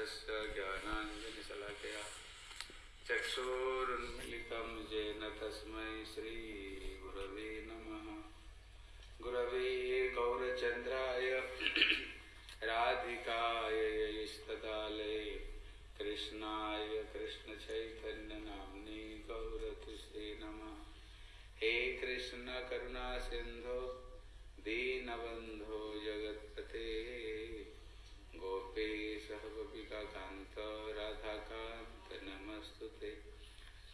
तस्य ज्ञानाञ्जनशलाकया चक्षुरुन्मिलितं येन तस्मै श्रीगुरवे नमः। गुरवे गौरचन्द्राय राधिकाय यस्तदालये कृष्णाय कृष्णचैतन्यनाम्ने गौरतुष्टे नमः। हे कृष्ण करुणा सिन्धो दीनबन्धो जगत्पते। गोपेश गोपिकान्त राधाकान्त, नमस्तु ते।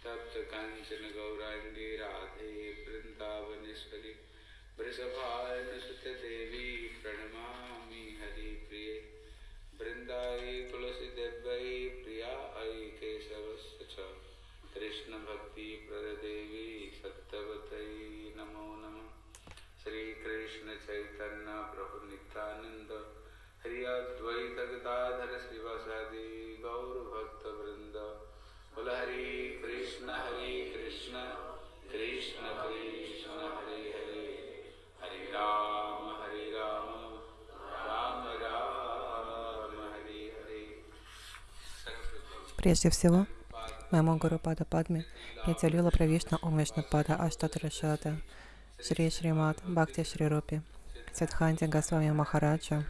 तप्त काञ्चन गौराङ्गी राधे वृन्दावनेश्वरी वृषभानुसुत देवी प्रणमामि हरिप्रिये। वृन्दायै तुलसीदेव्यै प्रिया ऐ केशवस्य च। कृष्णभक्तिप्रददेवी सत्यवतै नमो नमः। श्रीकृष्णचैतन्य प्रभु नित्यानन्द हरि अद्वैत गदाधर श्रीवासादि गौरभक्तवृन्द बोल हरे कृष्ण हरे कृष्ण कृष्ण कृष्ण हरे हरे हरे राम हरे राम राम राम हरे हरे Прежде всего, моему Гуру Пада Падме, Нитялила Правишна Ом Вишнапада Аштатрашата, Шри Шримат Бхакти Шри Рупи, Сидханти Госвами Махараджа.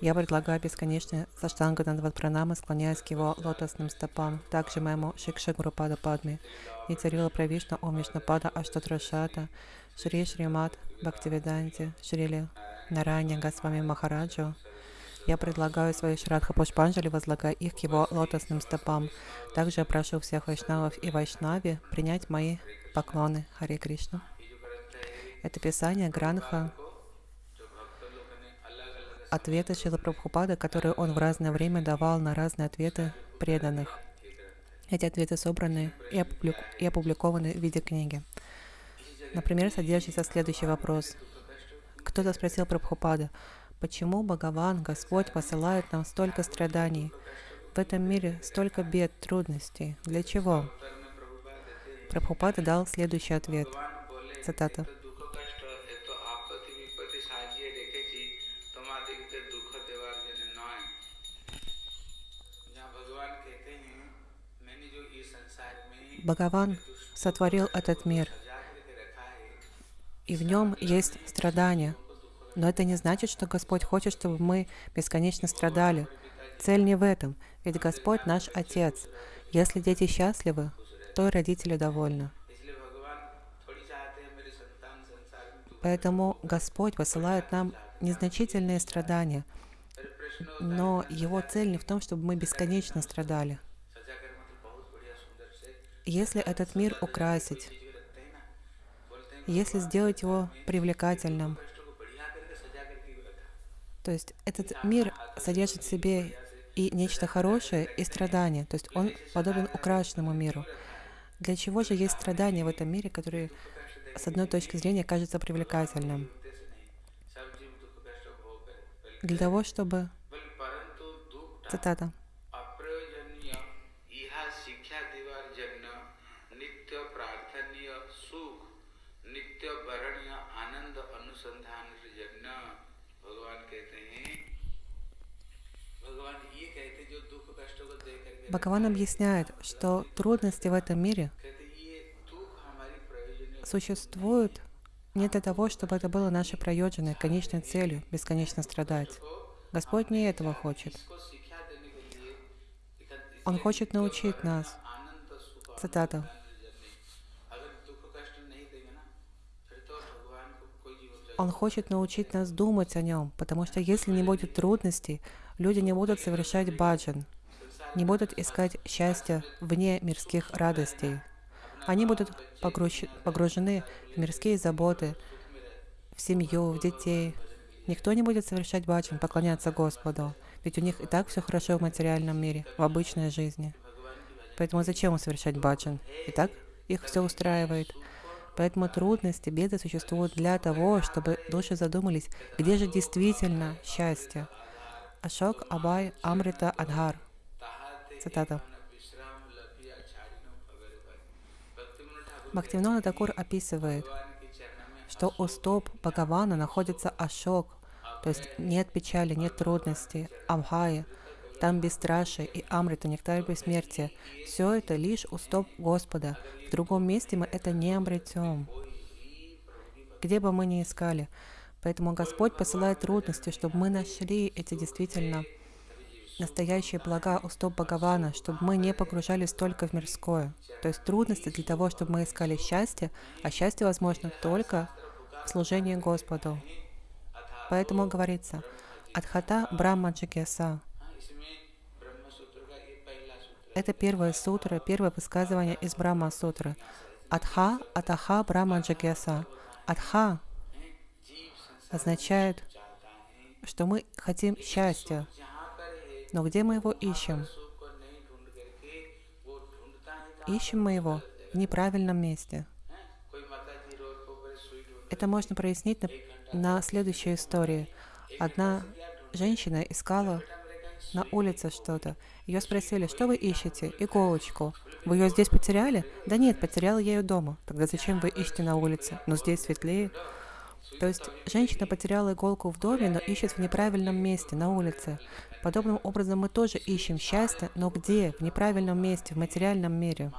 я предлагаю бесконечные саштанга Дандават Пранамы, склоняясь к его лотосным стопам, также моему Шикше Гуру Пада Падме, Нитялила Правишна Ом Вишнапада Аштатрашата, Шри Шримат Бхактивиданти, Шрили Нарайня Госвами Махараджу, я предлагаю свои Шрадха Пушпанджали, возлагая их к его лотосным стопам. Также я прошу всех вайшнавов и вайшнави принять мои поклоны. Харе Кришна. Это писание Гранха, ответы Шила Прабхупада, которые он в разное время давал на разные ответы преданных. Эти ответы собраны и, опублик... и опубликованы в виде книги. Например, содержится следующий вопрос. Кто-то спросил Прабхупада, Почему Бхагаван, Господь, посылает нам столько страданий? В этом мире столько бед, трудностей. Для чего? Прабхупада дал следующий ответ. Цитата. Бхагаван сотворил этот мир, и в нем есть страдания, но это не значит, что Господь хочет, чтобы мы бесконечно страдали. Цель не в этом, ведь Господь наш Отец. Если дети счастливы, то и родители довольны. Поэтому Господь посылает нам незначительные страдания, но Его цель не в том, чтобы мы бесконечно страдали. Если этот мир украсить, если сделать его привлекательным, то есть этот мир содержит в себе и нечто хорошее, и страдания. То есть он подобен украшенному миру. Для чего же есть страдания в этом мире, которые с одной точки зрения кажется привлекательным? Для того, чтобы... Цитата. Бхагаван объясняет, что трудности в этом мире существуют не для того, чтобы это было нашей проёдженной, конечной целью, бесконечно страдать. Господь не этого хочет. Он хочет научить нас. Цитата. Он хочет научить нас думать о нем, потому что если не будет трудностей, люди не будут совершать баджан, не будут искать счастья вне мирских радостей. Они будут погружены в мирские заботы, в семью, в детей. Никто не будет совершать баджан, поклоняться Господу, ведь у них и так все хорошо в материальном мире, в обычной жизни. Поэтому зачем совершать баджан? И так их все устраивает. Поэтому трудности, беды существуют для того, чтобы души задумались, где же действительно счастье. Ашок Абай Амрита Адхар. Цитата. Бхактивинода Такур описывает, что у стоп Бхагавана находится ашок, то есть нет печали, нет трудностей, абхая, там бесстрашие и амрита, нектар бессмертия. Все это лишь у стоп Господа. В другом месте мы это не обретем. Где бы мы ни искали. Поэтому Господь посылает трудности, чтобы мы нашли эти действительно настоящие блага у стоп Бхагавана, чтобы мы не погружались только в мирское. То есть трудности для того, чтобы мы искали счастье, а счастье возможно только в служении Господу. Поэтому говорится, Адхата Брахма Джигеса. Это первая сутра, первое высказывание из Брахма сутры. Адха, Атаха Брахма Джигеса. Адха означает, что мы хотим счастья. Но где мы его ищем? Ищем мы его в неправильном месте. Это можно прояснить на, на следующей истории. Одна женщина искала на улице что-то. Ее спросили, что вы ищете? Иголочку. Вы ее здесь потеряли? Да нет, потеряла я ее дома. Тогда зачем вы ищете на улице? Но здесь светлее. То есть женщина потеряла иголку в доме, но ищет в неправильном месте, на улице. Подобным образом мы тоже ищем счастье, но где? В неправильном месте, в материальном мире.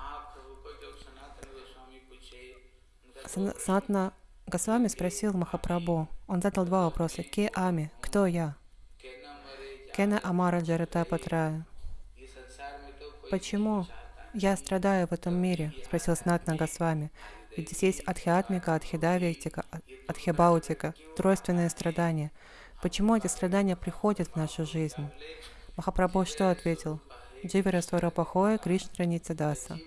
Санатна Госвами спросил Махапрабху. Он задал два вопроса. Ке Ами? Кто я? Кена Амара Джарата Патрая. Почему я страдаю в этом мире? Спросил Снатна Госвами. Ведь здесь есть адхиатмика, адхидавиктика, адхибаутика, тройственные страдания. Почему эти страдания приходят в нашу жизнь? Махапрабху что ответил? Дживера Сварапахоя Кришна Ницадаса.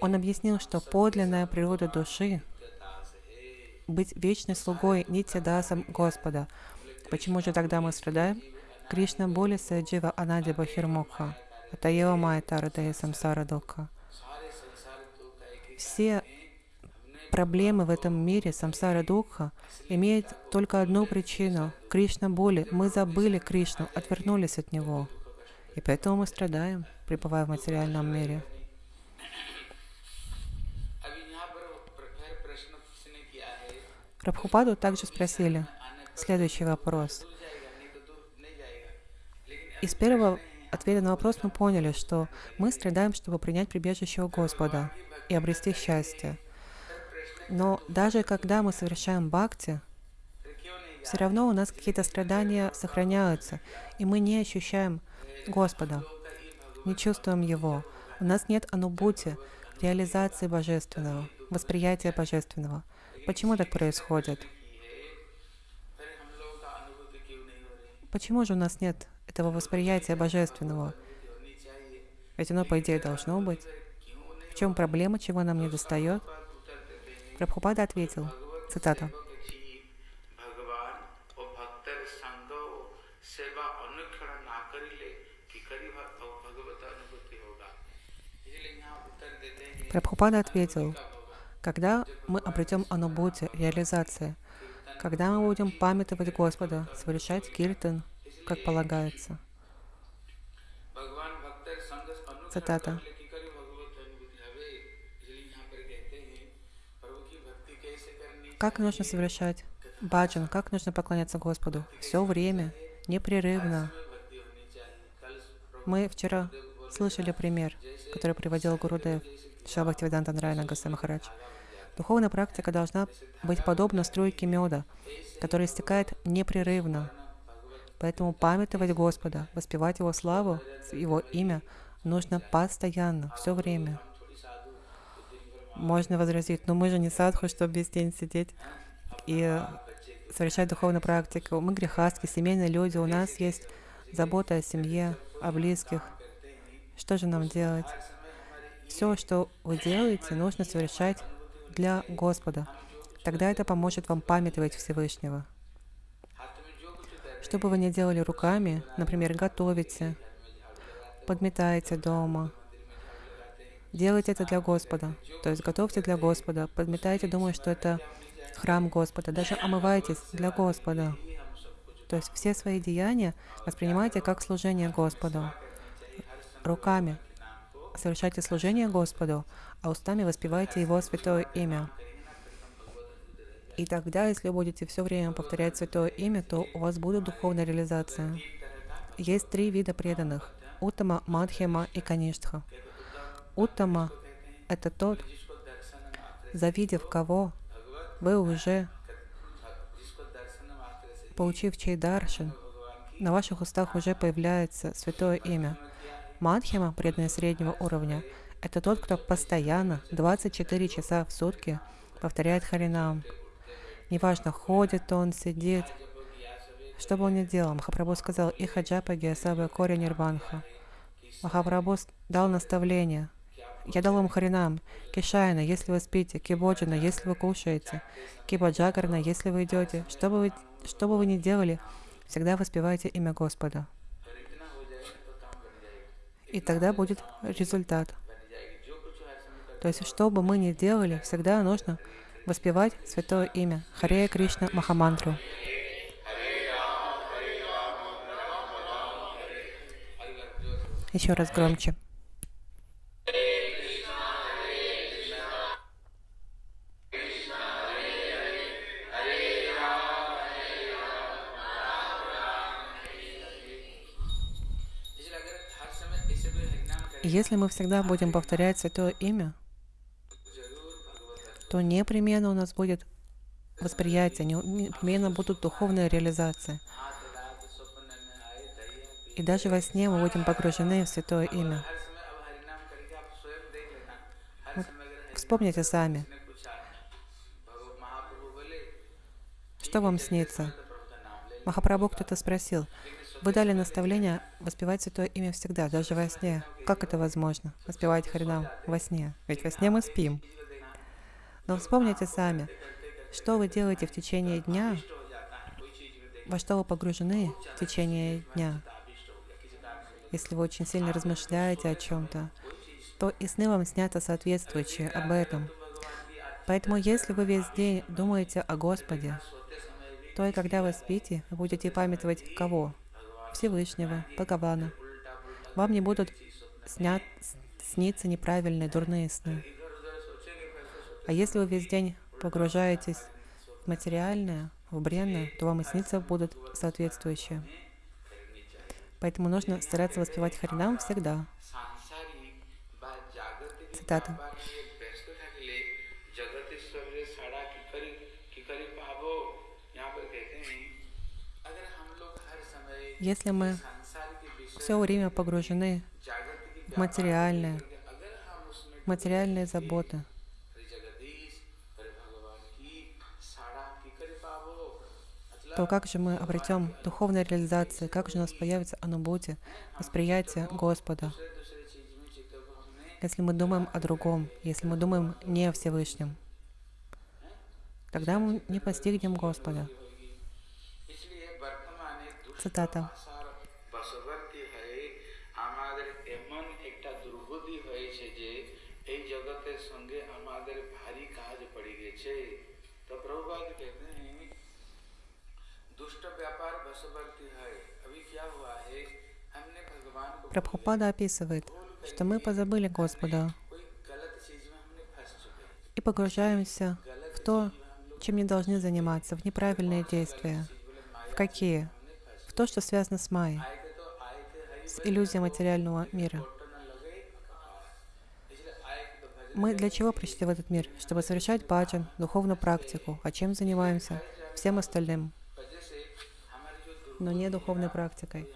Он объяснил, что подлинная природа души быть вечной слугой Нитядасом Господа. Почему же тогда мы страдаем? Кришна боли саджива анади бахирмукха. Атаева майя тарадая самсара дукха. Все проблемы в этом мире, самсара дукха, имеют только одну причину – Кришна боли. Мы забыли Кришну, отвернулись от Него. И поэтому мы страдаем, пребывая в материальном мире. Прабхупаду также спросили следующий вопрос. Из первого ответа на вопрос мы поняли, что мы страдаем, чтобы принять прибежище у Господа и обрести счастье. Но даже когда мы совершаем бхакти, все равно у нас какие-то страдания сохраняются, и мы не ощущаем Господа, не чувствуем Его. У нас нет анубути, реализации божественного, восприятия божественного – Почему так происходит? Почему же у нас нет этого восприятия божественного? Ведь оно, по идее, должно быть. В чем проблема, чего нам не достает? Прабхупада ответил, цитата, Прабхупада ответил, когда мы обретем анубути, реализации, когда мы будем памятовать Господа, совершать киртан, как полагается. Цитата. Как нужно совершать баджан, как нужно поклоняться Господу? Все время, непрерывно. Мы вчера слышали пример, который приводил Гурудев, Шабхактивиданта Нарайна Гаса Махарадж. Духовная практика должна быть подобна струйке меда, которая истекает непрерывно. Поэтому памятовать Господа, воспевать Его славу, Его имя нужно постоянно, все время. Можно возразить, но мы же не садху, чтобы весь день сидеть и совершать духовную практику. Мы грехастки, семейные люди, у нас есть забота о семье, о близких. Что же нам делать? Все, что вы делаете, нужно совершать для Господа. Тогда это поможет вам памятовать Всевышнего. Что бы вы ни делали руками, например, готовите, подметаете дома, делайте это для Господа. То есть готовьте для Господа, подметайте, думая, что это храм Господа, даже омывайтесь для Господа. То есть все свои деяния воспринимайте как служение Господу. Руками совершайте служение Господу, а устами воспевайте Его святое имя. И тогда, если будете все время повторять святое имя, то у вас будет духовная реализация. есть три вида преданных – Уттама, Мадхима и Каништха. Уттама – это тот, завидев кого вы уже, получив чей даршин, на ваших устах уже появляется святое имя. Мадхима, преданный среднего уровня, это тот, кто постоянно, 24 часа в сутки, повторяет Харинам. Неважно, ходит он, сидит, что бы он ни делал. Махапрабху сказал, «Иха джапа гиасаба корень нирванха». Махапрабху дал наставление. Я дал вам Харинам, Кишайна, если вы спите, Кибоджина, если вы кушаете, Кибаджагарна, если вы идете. Что бы вы, что бы вы ни делали, всегда воспевайте имя Господа. И тогда будет результат. То есть, что бы мы ни делали, всегда нужно воспевать святое имя Харе Кришна Махамантру. Еще раз громче. Если мы всегда будем повторять Святое Имя, то непременно у нас будет восприятие, непременно будут духовные реализации. И даже во сне мы будем погружены в Святое Имя. Вспомните сами, что вам снится. Махапрабху кто-то спросил, вы дали наставление воспевать Святое Имя всегда, даже во сне. Как это возможно? Воспевать Харинам во сне. Ведь во сне мы спим. Но вспомните сами, что вы делаете в течение дня, во что вы погружены в течение дня. Если вы очень сильно размышляете о чем-то, то и сны вам снятся соответствующие об этом. Поэтому если вы весь день думаете о Господе, то и когда вы спите, вы будете памятовать кого? Всевышнего, Бхагавана. Вам не будут снят, сниться неправильные, дурные сны. А если вы весь день погружаетесь в материальное, в бренное, то вам и снится будут соответствующие. Поэтому нужно стараться воспевать Харинам всегда. Цитата. Если мы все время погружены в материальное, материальные заботы, то как же мы обретем духовную реализацию, как же у нас появится анубути, восприятие Господа, если мы думаем о другом, если мы думаем не о Всевышнем, тогда мы не постигнем Господа. Цитата. Прабхупада описывает, что мы позабыли Господа и погружаемся в то, чем не должны заниматься, в неправильные действия. В какие? То, что связано с Майей, с иллюзией материального мира. Мы для чего пришли в этот мир? Чтобы совершать баджан, духовную практику. А чем занимаемся? Всем остальным. Но не духовной практикой.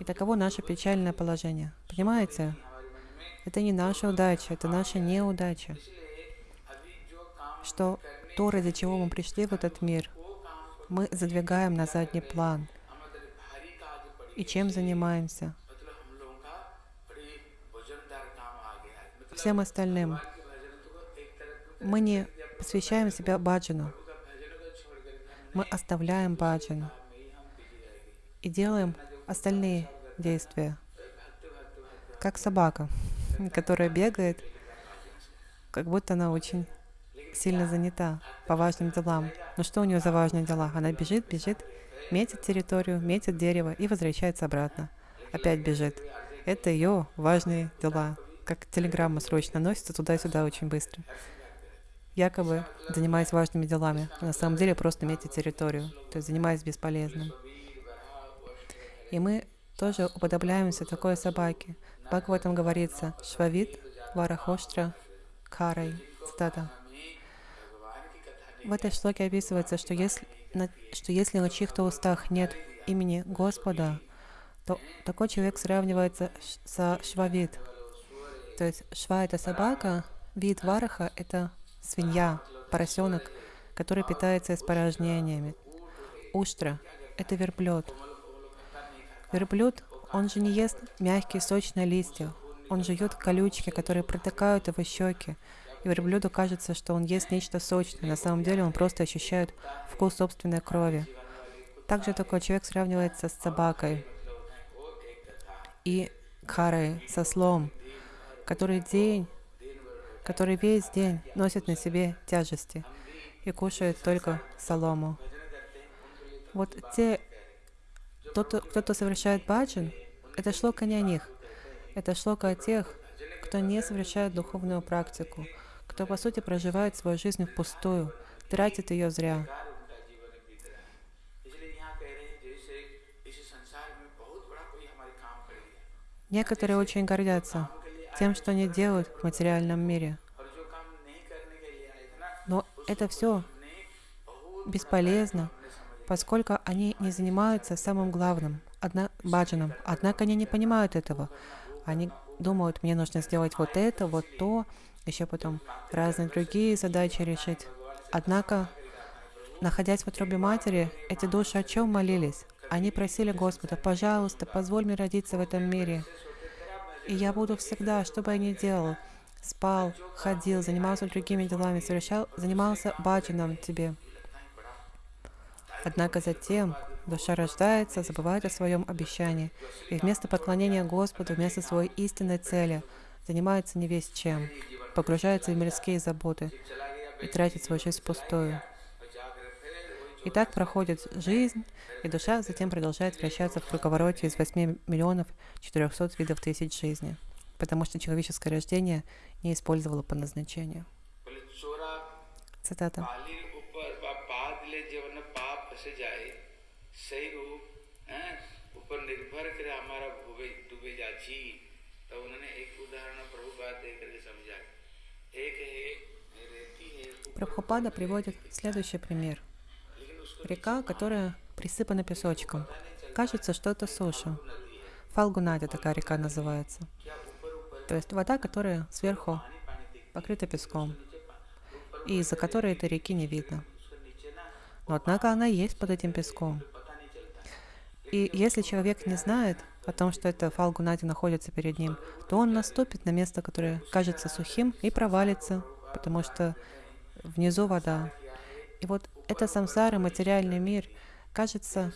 И таково наше печальное положение. Понимаете? Это не наша удача, это наша неудача. Что то, ради чего мы пришли в этот мир, мы задвигаем на задний план – и чем занимаемся. Всем остальным. Мы не посвящаем себя баджану. Мы оставляем баджану и делаем остальные действия. Как собака, которая бегает, как будто она очень сильно занята по важным делам. Но что у нее за важные дела? Она бежит, бежит, метит территорию, метит дерево и возвращается обратно. Опять бежит. Это ее важные дела. Как телеграмма срочно носится туда-сюда очень быстро. Якобы занимаясь важными делами, а на самом деле просто метит территорию, то есть занимаясь бесполезным. И мы тоже уподобляемся такой собаке. В этом говорится «Швавит Варахоштра Карай». Цитата. В этой шлоке описывается, что если, что если на чьих-то устах нет имени Господа, то такой человек сравнивается со швавит. То есть шва — это собака, вид вараха — это свинья, поросенок, который питается испорожнениями. Уштра — это верблюд. Верблюд, он же не ест мягкие сочные листья, он жует колючки, которые протыкают его щеки. И верблюду кажется, что он ест нечто сочное. На самом деле он просто ощущает вкус собственной крови. Также такой человек сравнивается с собакой и карой, со слом, который день, который весь день носит на себе тяжести и кушает только солому. Вот те, кто-то, кто совершает баджан, это шлока не о них. Это шлока о тех, кто не совершает духовную практику, кто, по сути, проживает свою жизнь впустую, тратит ее зря. Некоторые очень гордятся тем, что они делают в материальном мире. Но это все бесполезно, поскольку они не занимаются самым главным одна, баджаном. Однако они не понимают этого. Они думают, мне нужно сделать вот это, вот то, еще потом разные другие задачи решить. Однако, находясь в утробе матери, эти души о чем молились? Они просили Господа, пожалуйста, позволь мне родиться в этом мире. И я буду всегда, что бы я ни делал, спал, ходил, занимался другими делами, совершал, занимался баджаном тебе. Однако затем душа рождается, забывает о своем обещании, и вместо поклонения Господу, вместо своей истинной цели, занимается не весь чем, погружается в мирские заботы и тратит свою жизнь впустую. И так проходит жизнь, и душа затем продолжает вращаться в круговороте из 8 миллионов 400 видов тысяч жизни, потому что человеческое рождение не использовало по назначению. Цитата. Прабхупада приводит следующий пример. Река, которая присыпана песочком. Кажется, что это суша. Фалгунадя такая река называется. То есть вода, которая сверху покрыта песком, и из-за которой этой реки не видно. Но однако она есть под этим песком. И если человек не знает о том, что это Фалгунади находится перед ним, то он наступит на место, которое кажется сухим, и провалится, потому что внизу вода. И вот это самсара, материальный мир, кажется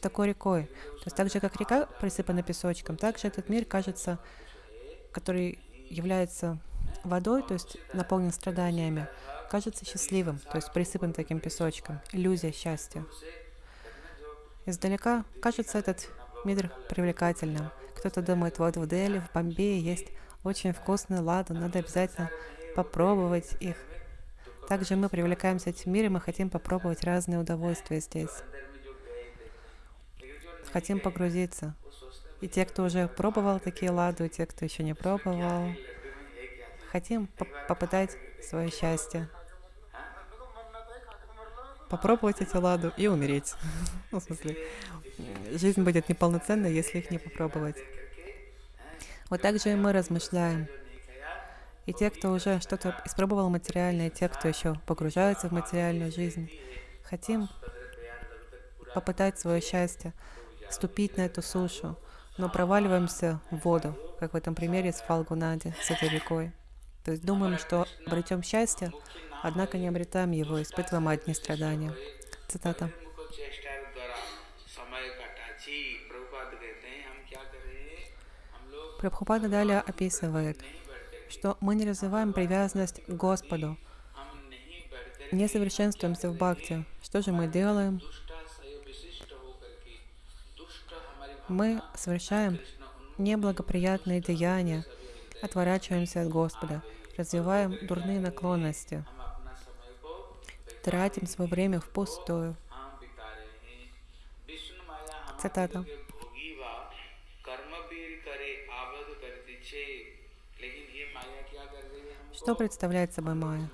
такой рекой. То есть так же, как река присыпана песочком, также этот мир кажется, который является водой, то есть наполнен страданиями, кажется счастливым, то есть присыпан таким песочком, иллюзия счастья. Издалека кажется этот мир привлекательным. Кто-то думает, вот в Дели, в Бомбее есть очень вкусный ладан, надо обязательно попробовать их. Также мы привлекаемся этим миром и хотим попробовать разные удовольствия здесь. Хотим погрузиться. И те, кто уже пробовал такие ладу, и те, кто еще не пробовал, хотим по попытать свое счастье. Попробовать эти ладу и умереть. ну, в смысле, жизнь будет неполноценной, если их не попробовать. Вот так же и мы размышляем. И те, кто уже что-то испробовал материальное, и те, кто еще погружается в материальную жизнь, хотим попытать свое счастье, ступить на эту сушу, но проваливаемся в воду, как в этом примере с Фалгунади, с этой рекой. То есть думаем, что обретем счастье, однако не обретаем его, испытываем одни страдания. Цитата. Прабхупада далее описывает, что мы не развиваем привязанность к Господу, не совершенствуемся в бхакти. Что же мы делаем? Мы совершаем неблагоприятные деяния, отворачиваемся от Господа, развиваем дурные наклонности, тратим свое время впустую. Цитата. Что представляет собой Майя?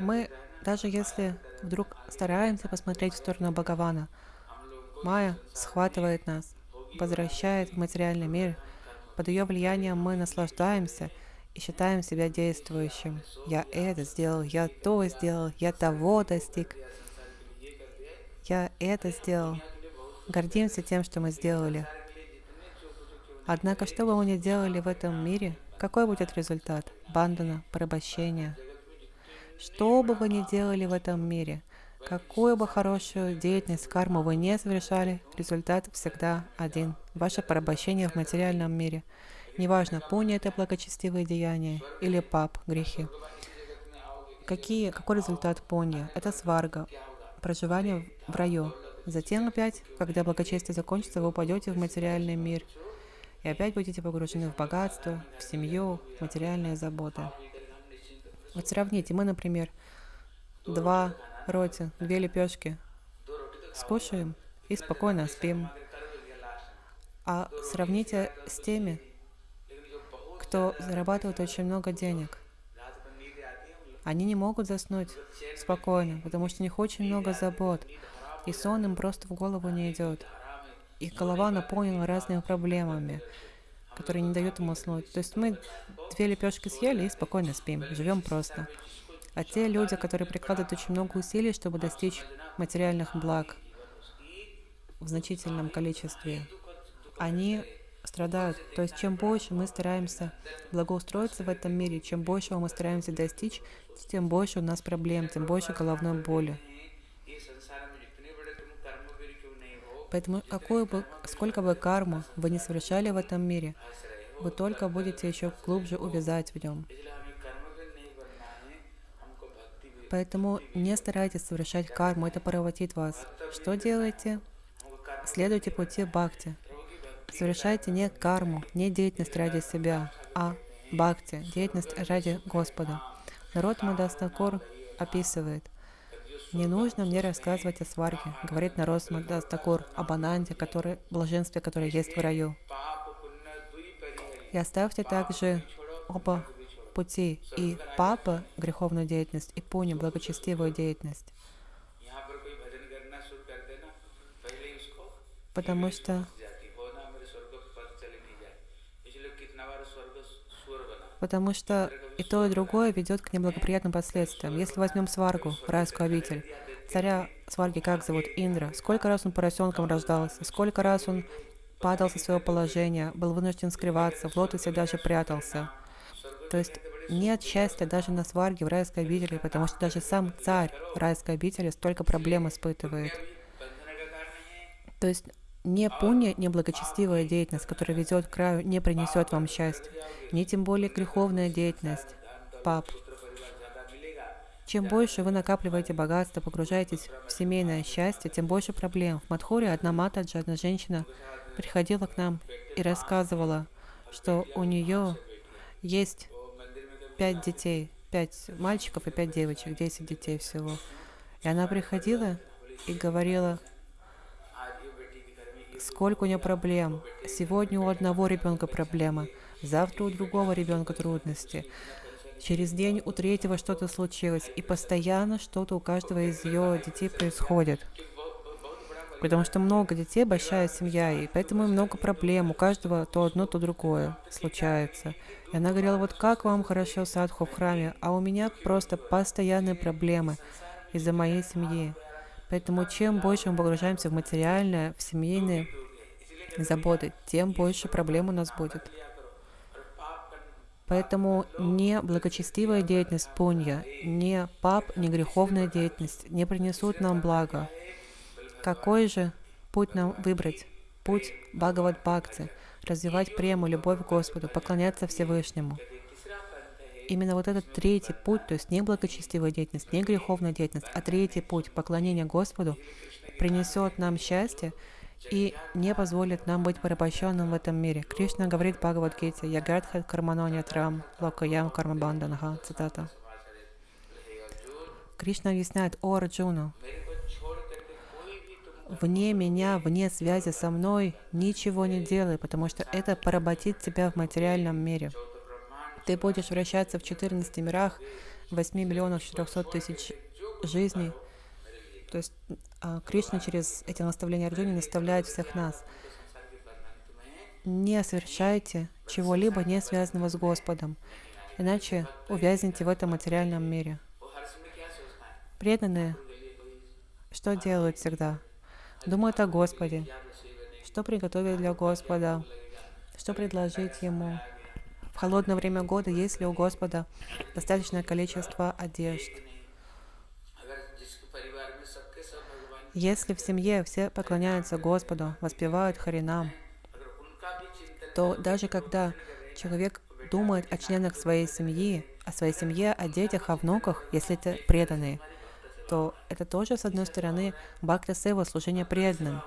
Мы, даже если вдруг стараемся посмотреть в сторону Бхагавана, Майя схватывает нас, возвращает в материальный мир. Под ее влиянием мы наслаждаемся – и считаем себя действующим. Я это сделал, я то сделал, я того достиг. Я это сделал. Гордимся тем, что мы сделали. Однако, что бы мы ни делали в этом мире, какой будет результат? Бандана, порабощение. Что бы вы ни делали в этом мире, какую бы хорошую деятельность, карму вы не совершали, результат всегда один. Ваше порабощение в материальном мире. Неважно, пуня это благочестивые деяния или пап, грехи. Какие, какой результат пуня? Это сварга, проживание в раю. Затем опять, когда благочестие закончится, вы упадете в материальный мир. И опять будете погружены в богатство, в семью, в материальные заботы. Вот сравните, мы, например, два роти, две лепешки скушаем и спокойно спим. А сравните с теми, кто зарабатывает очень много денег. Они не могут заснуть спокойно, потому что у них очень много забот, и сон им просто в голову не идет. Их голова наполнена разными проблемами, которые не дают им уснуть. То есть мы две лепешки съели и спокойно спим, живем просто. А те люди, которые прикладывают очень много усилий, чтобы достичь материальных благ в значительном количестве, они страдают. То есть чем больше мы стараемся благоустроиться в этом мире, чем больше мы стараемся достичь, тем больше у нас проблем, тем больше головной боли. Поэтому какую бы, сколько бы карму вы не совершали в этом мире, вы только будете еще глубже увязать в нем. Поэтому не старайтесь совершать карму, это поработит вас. Что делаете? Следуйте пути бхакти. Совершайте не карму, не деятельность ради себя, а бхакти, деятельность ради Господа. Народ Мадастакур описывает, «Не нужно мне рассказывать о сварге», говорит народ Мадастакур об ананде, который, блаженстве, которое есть в раю. И оставьте также оба пути, и папа греховную деятельность, и пуни благочестивую деятельность. Потому что потому что и то, и другое ведет к неблагоприятным последствиям. Если возьмем Сваргу, райскую обитель, царя Сварги как зовут? Индра. Сколько раз он поросенком рождался, сколько раз он падал со своего положения, был вынужден скрываться, в лотосе даже прятался. То есть нет счастья даже на сварге в райской обители, потому что даже сам царь райской обители столько проблем испытывает. То есть не пуня, не благочестивая деятельность, которая ведет к краю, не принесет вам счастья, не тем более греховная деятельность. Пап. Чем больше вы накапливаете богатство, погружаетесь в семейное счастье, тем больше проблем. В Мадхоре одна матаджа, одна женщина приходила к нам и рассказывала, что у нее есть пять детей, пять мальчиков и пять девочек, десять детей всего. И она приходила и говорила, сколько у нее проблем. Сегодня у одного ребенка проблема, завтра у другого ребенка трудности. Через день у третьего что-то случилось, и постоянно что-то у каждого из ее детей происходит. Потому что много детей, большая семья, и поэтому много проблем. У каждого то одно, то другое случается. И она говорила, вот как вам хорошо садху в храме, а у меня просто постоянные проблемы из-за моей семьи. Поэтому чем больше мы погружаемся в материальное, в семейные заботы, тем больше проблем у нас будет. Поэтому не благочестивая деятельность пунья, не пап, не греховная деятельность не принесут нам блага. Какой же путь нам выбрать? Путь Бхагават Бхакти, развивать прему, любовь к Господу, поклоняться Всевышнему именно вот этот третий путь, то есть не благочестивая деятельность, не греховная деятельность, а третий путь поклонения Господу принесет нам счастье и не позволит нам быть порабощенным в этом мире. Кришна говорит Бхагавадгите, «Ягардхат карманоня трам, локаям кармабанданга», цитата. Кришна объясняет, «О, Арджуна, вне меня, вне связи со мной, ничего не делай, потому что это поработит тебя в материальном мире». Ты будешь вращаться в 14 мирах, 8 миллионов 400 тысяч жизней. То есть а, Кришна через эти наставления Арджуни наставляет всех нас. Не совершайте чего-либо не связанного с Господом, иначе увязнете в этом материальном мире. Преданные что делают всегда? Думают о Господе. Что приготовить для Господа? Что предложить Ему? В холодное время года есть ли у Господа достаточное количество одежд? Если в семье все поклоняются Господу, воспевают Харинам, то даже когда человек думает о членах своей семьи, о своей семье, о детях, о внуках, если это преданные, то это тоже, с одной стороны, бхакта сева, служение преданным,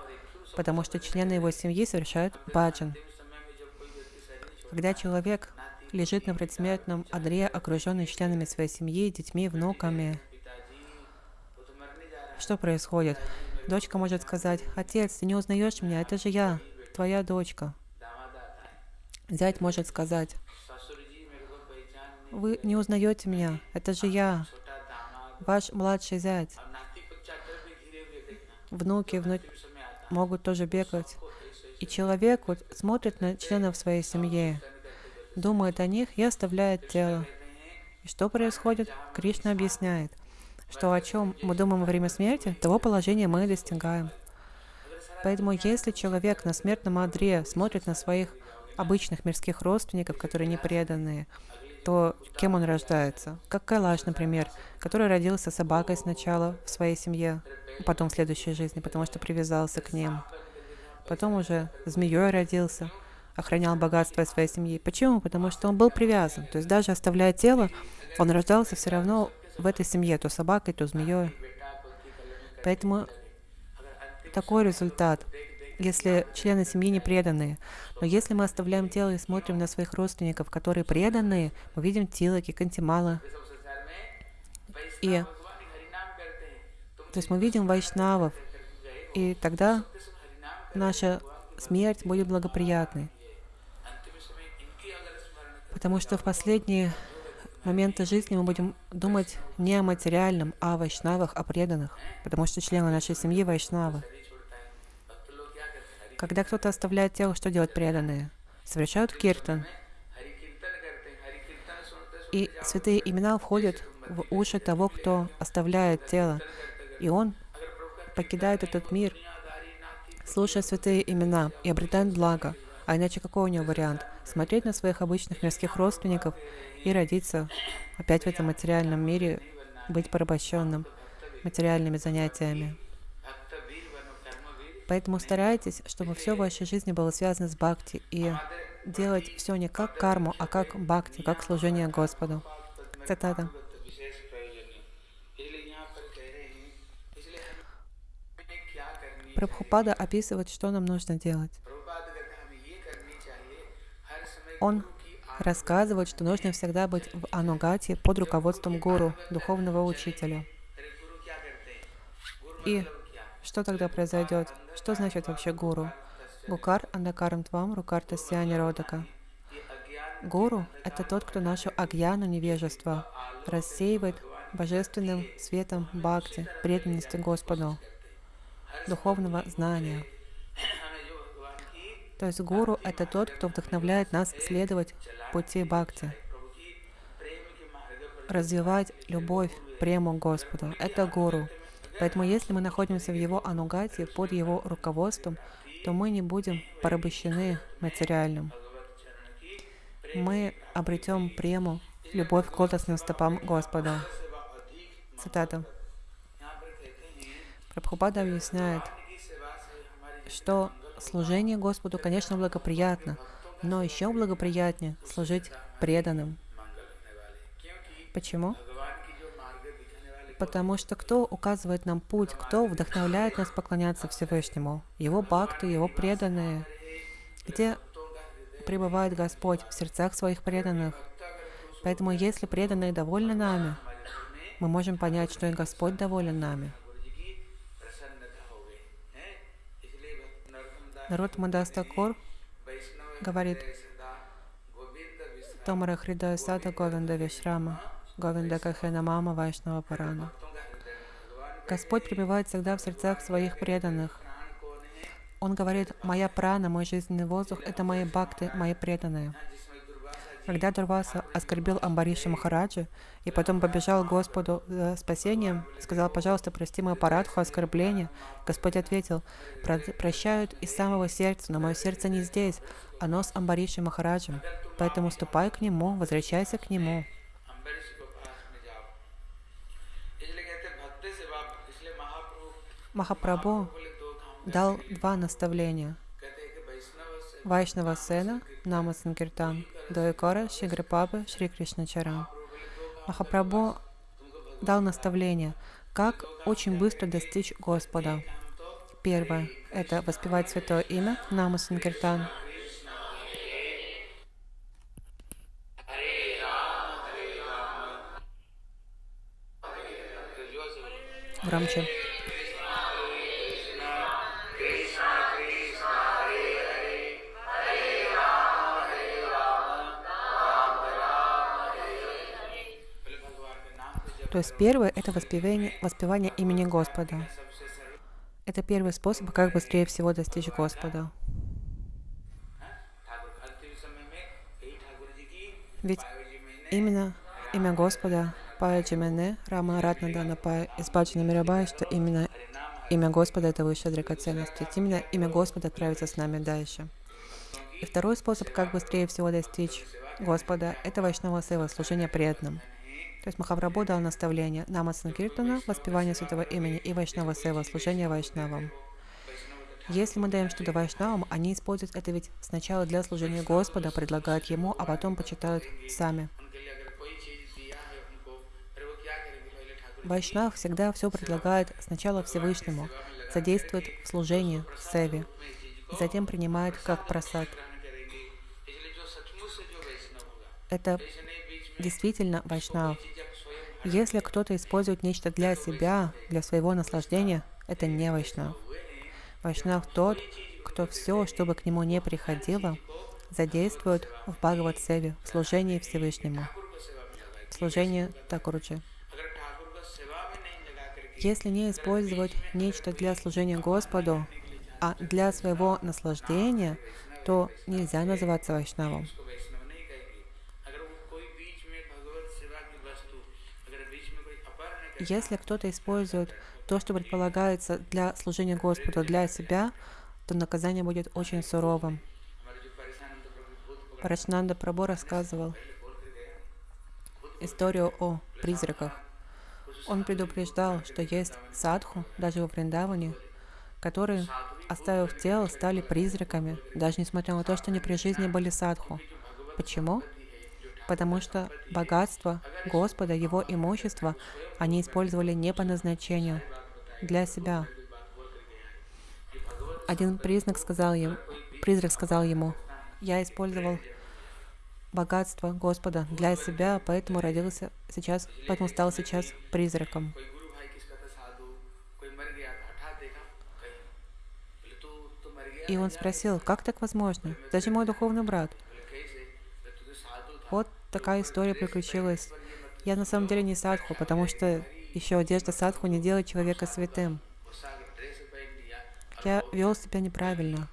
потому что члены его семьи совершают баджан. Когда человек лежит на предсмертном одре, окруженный членами своей семьи, детьми, внуками, что происходит? Дочка может сказать, «Отец, ты не узнаешь меня, это же я, твоя дочка». Зять может сказать, «Вы не узнаете меня, это же я, ваш младший зять». Внуки вну... могут тоже бегать. И человек вот смотрит на членов своей семьи, думает о них и оставляет тело. И что происходит? Кришна объясняет – что о чем мы думаем во время смерти, того положения мы достигаем. Поэтому если человек на смертном одре смотрит на своих обычных мирских родственников, которые не преданные, то кем он рождается? Как Кайлаш, например, который родился собакой сначала в своей семье, потом в следующей жизни, потому что привязался к ним. Потом уже змеей родился, охранял богатство своей семьи. Почему? Потому что он был привязан. То есть даже оставляя тело, он рождался все равно в этой семье, то собакой, то змеей. Поэтому такой результат, если члены семьи не преданные. Но если мы оставляем тело и смотрим на своих родственников, которые преданные, мы видим Тилаки, Кантимала. И то есть мы видим вайшнавов, и тогда наша смерть будет благоприятной. Потому что в последние моменты жизни мы будем думать не о материальном, а о вайшнавах, о преданных, потому что члены нашей семьи вайшнавы. Когда кто-то оставляет тело, что делают преданные? Совершают киртан. И святые имена входят в уши того, кто оставляет тело. И он покидает этот мир, слушая святые имена и обретает благо. А иначе какой у него вариант? Смотреть на своих обычных мирских родственников и родиться опять в этом материальном мире, быть порабощенным материальными занятиями. Поэтому старайтесь, чтобы все в вашей жизни было связано с бхакти и делать все не как карму, а как бхакти, как служение Господу. Цитата. Прабхупада описывает, что нам нужно делать. Он рассказывает, что нужно всегда быть в анугате под руководством гуру, духовного учителя. И что тогда произойдет? Что значит вообще гуру? Гукар андакарам твам рукарта сяни родака. Гуру — это тот, кто нашу агьяну невежество рассеивает божественным светом бхакти, преданности Господу, духовного знания — то есть гуру — это тот, кто вдохновляет нас следовать пути бхакти, развивать любовь, прему Господу. Это гуру. Поэтому если мы находимся в его анугате, под его руководством, то мы не будем порабощены материальным. Мы обретем прему, любовь к лотосным стопам Господа. Цитата. Прабхупада объясняет, что служение Господу, конечно, благоприятно, но еще благоприятнее служить преданным. Почему? Потому что кто указывает нам путь, кто вдохновляет нас поклоняться Всевышнему? Его бхакты, его преданные. Где пребывает Господь в сердцах своих преданных? Поэтому если преданные довольны нами, мы можем понять, что и Господь доволен нами. Народ Мадастакор говорит, Томара Хридая Сада Говинда Вишрама, Говинда Кахена Мама Вайшнава Парана. Господь пребывает всегда в сердцах своих преданных. Он говорит, «Моя прана, мой жизненный воздух — это мои бакты, мои преданные». Когда Дурваса оскорбил Амбариша Махараджа и потом побежал к Господу за спасением, сказал, пожалуйста, прости мою парадху оскорбление. Господь ответил, прощают из самого сердца, но мое сердце не здесь, а оно с Амбаришем Махараджем. Поэтому ступай к нему, возвращайся к нему. Махапрабху дал два наставления. Вайшнава Сена, Нама Санкиртан – Доекора, Шигрипапы, Шри Кришначарам. Махапрабху дал наставление, как очень быстро достичь Господа. Первое – это воспевать святое имя, Нама Санкиртан. Громче. То есть первое – это воспевание, воспевание имени Господа. Это первый способ, как быстрее всего достичь Господа. Ведь именно имя Господа Пая Джимене, Рама Ратна Дана Пая, Испаджина Мирабая, что именно имя Господа — это высшая драгоценность. Ведь именно имя Господа отправится с нами дальше. И второй способ, как быстрее всего достичь Господа, это вайшнава сева, служение преданным. То есть Махаврабху дал наставление Нама воспевание святого имени и Вайшнава Сева, служение Вайшнавам. Если мы даем что-то Вайшнавам, они используют это ведь сначала для служения Господа, предлагают Ему, а потом почитают сами. Вайшнав всегда все предлагает сначала Всевышнему, содействует в служении, севе, затем принимает как просад. Это действительно вайшнав. Если кто-то использует нечто для себя, для своего наслаждения, это не вайшнав. Вайшнав тот, кто все, чтобы к нему не приходило, задействует в Бхагават-севе, в служении Всевышнему, в служении Такуруджи. Если не использовать нечто для служения Господу, а для своего наслаждения, то нельзя называться вайшнавом. Если кто-то использует то, что предполагается для служения Господу, для себя, то наказание будет очень суровым. Парачнанда Прабо рассказывал историю о призраках. Он предупреждал, что есть садху, даже во Вриндаване, которые, оставив тело, стали призраками, даже несмотря на то, что они при жизни были садху. Почему? потому что богатство Господа, его имущество, они использовали не по назначению, для себя. Один признак сказал ему, призрак сказал ему, «Я использовал богатство Господа для себя, поэтому родился сейчас, поэтому стал сейчас призраком». И он спросил, «Как так возможно? Зачем мой духовный брат? Вот такая история приключилась. Я на самом деле не Садху, потому что еще одежда Садху не делает человека святым. Я вел себя неправильно.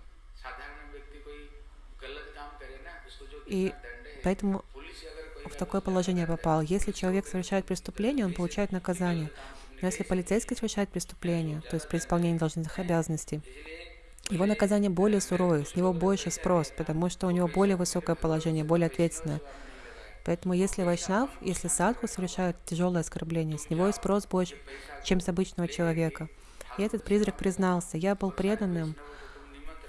И поэтому в такое положение попал. Если человек совершает преступление, он получает наказание. Но если полицейский совершает преступление, то есть при исполнении должностных обязанностей, его наказание более суровое, с него больше спрос, потому что у него более высокое положение, более ответственное. Поэтому если вайшнав, если садху совершает тяжелое оскорбление, с него и спрос больше, чем с обычного человека. И этот призрак признался, я был преданным,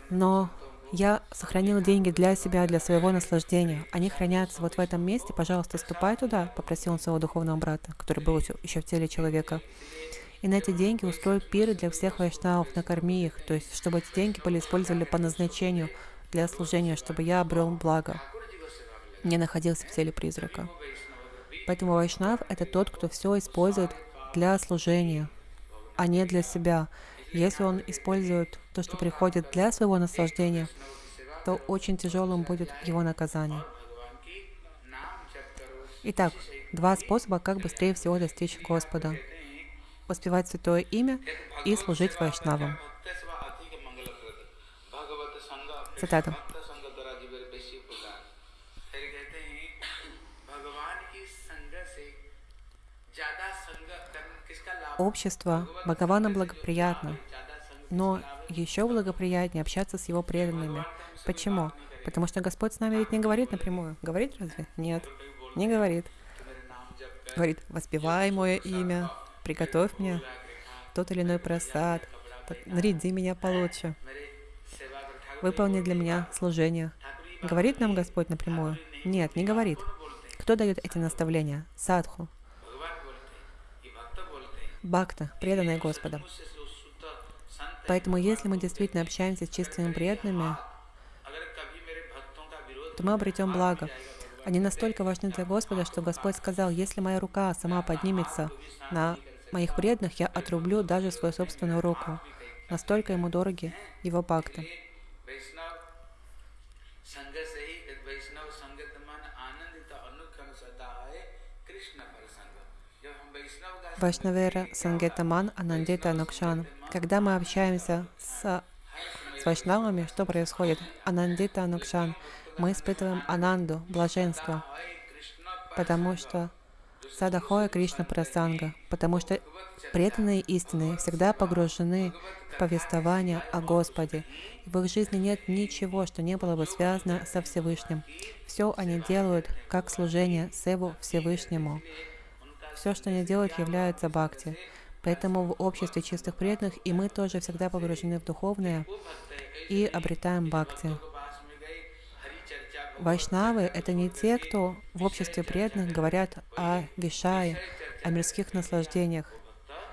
но я сохранил деньги для себя, для своего наслаждения. Они хранятся вот в этом месте. Пожалуйста, ступай туда, попросил он своего духовного брата, который был еще- в теле человека. И на эти деньги устрой пиры для всех вайшнавов, накорми их, то есть чтобы эти деньги были использованы по назначению для служения, чтобы я обрел благо, не находился в теле призрака. Поэтому вайшнав – это тот, кто все использует для служения, а не для себя. Если он использует то, что приходит для своего наслаждения, то очень тяжелым будет его наказание. Итак, два способа, как быстрее всего достичь Господа. Воспевать Святое Имя и служить Вайшнавам. Цитата. общество Бхагавана благоприятно, но еще благоприятнее общаться с его преданными. Почему? Потому что Господь с нами ведь не говорит напрямую. Говорит разве? Нет, не говорит. Говорит, воспевай мое имя, приготовь мне тот или иной просад, наряди меня получше, выполни для меня служение. Говорит нам Господь напрямую? Нет, не говорит. Кто дает эти наставления? Садху, бхакта, преданные Господа. Поэтому если мы действительно общаемся с чистыми преданными, то мы обретем благо. Они настолько важны для Господа, что Господь сказал, если моя рука сама поднимется на моих преданных, я отрублю даже свою собственную руку. Настолько ему дороги его бхакты. Вашнавера Сангетаман Анандита нукшан. Когда мы общаемся с, с вайшнавами, что происходит? Анандита нукшан? Мы испытываем ананду, блаженство, потому что Садахоя Кришна Прасанга, потому что преданные истины всегда погружены в повествование о Господе. И в их жизни нет ничего, что не было бы связано со Всевышним. Все они делают как служение Севу Всевышнему. Все, что они делают, является бхакти. Поэтому в обществе чистых преданных и мы тоже всегда погружены в духовное и обретаем бхакти. Вайшнавы — это не те, кто в обществе преданных говорят о вишае, о мирских наслаждениях.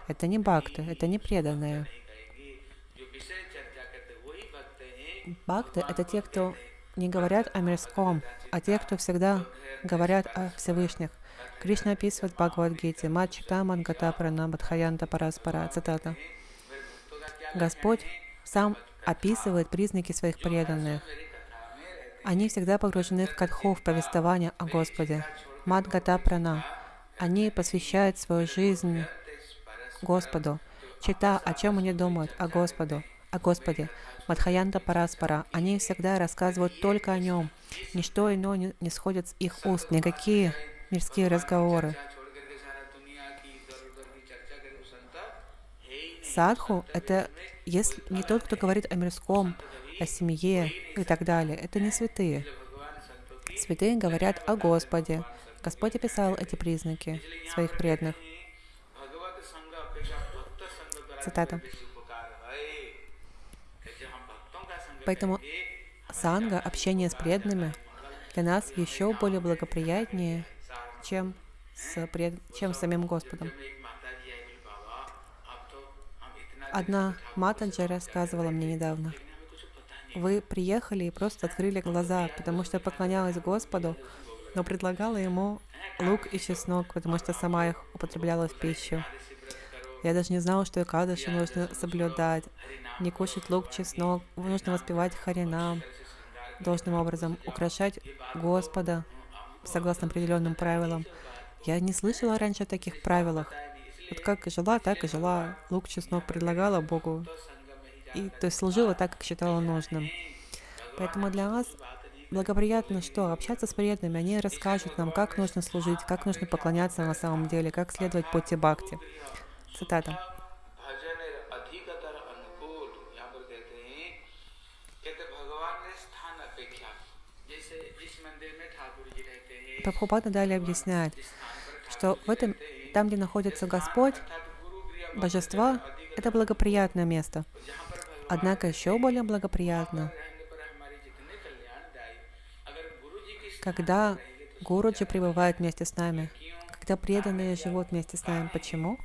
Это не бхакты, это не преданные. Бхакты — это те, кто не говорят о мирском, а те, кто всегда говорят о Всевышних. Кришна описывает Бхагавадгите Мачита Мангата Пранабадхаянта Параспара. Цитата. Господь сам описывает признаки своих преданных. Они всегда погружены в катху, в повествование о Господе. Мадгата Прана. Они посвящают свою жизнь Господу. Чита, о чем они думают? О Господу. О Господе. Мадхаянта Параспара. Они всегда рассказывают только о Нем. Ничто иное не сходит с их уст. Никакие мирские разговоры. Садху — это если, не тот, кто говорит о мирском, о семье и так далее. Это не святые. Святые говорят о Господе. Господь описал эти признаки своих преданных. Цитата. Поэтому санга, общение с преданными, для нас еще более благоприятнее — чем с, пред... чем с самим Господом. Одна матаджи рассказывала мне недавно. Вы приехали и просто открыли глаза, потому что поклонялась Господу, но предлагала ему лук и чеснок, потому что сама их употребляла в пищу. Я даже не знала, что экадыши нужно соблюдать, не кушать лук, чеснок, нужно воспевать харинам, должным образом украшать Господа, согласно определенным правилам. Я не слышала раньше о таких правилах. Вот как жила, так и жила. Лук, чеснок предлагала Богу. И то есть служила так, как считала нужным. Поэтому для нас благоприятно что? Общаться с преданными. Они расскажут нам, как нужно служить, как нужно поклоняться на самом деле, как следовать пути бхакти. Цитата. Прабхупада далее объясняет, что в этом, там, где находится Господь, Божества, это благоприятное место. Однако еще более благоприятно, когда Гуруджи пребывает вместе с нами, когда преданные живут вместе с нами. Почему?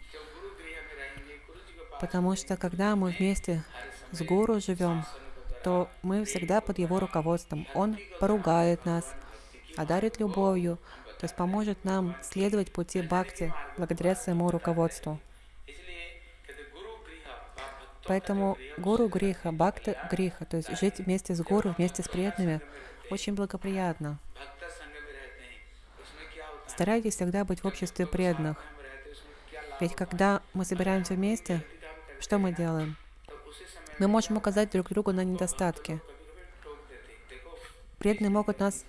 Потому что когда мы вместе с Гуру живем, то мы всегда под его руководством. Он поругает нас, одарит любовью, то есть поможет нам следовать пути Бхакти благодаря своему руководству. Поэтому гуру греха, бхакта греха, то есть жить вместе с гуру, вместе с приятными, очень благоприятно. Старайтесь всегда быть в обществе преданных. Ведь когда мы собираемся вместе, что мы делаем? Мы можем указать друг другу на недостатки. Преданные могут нас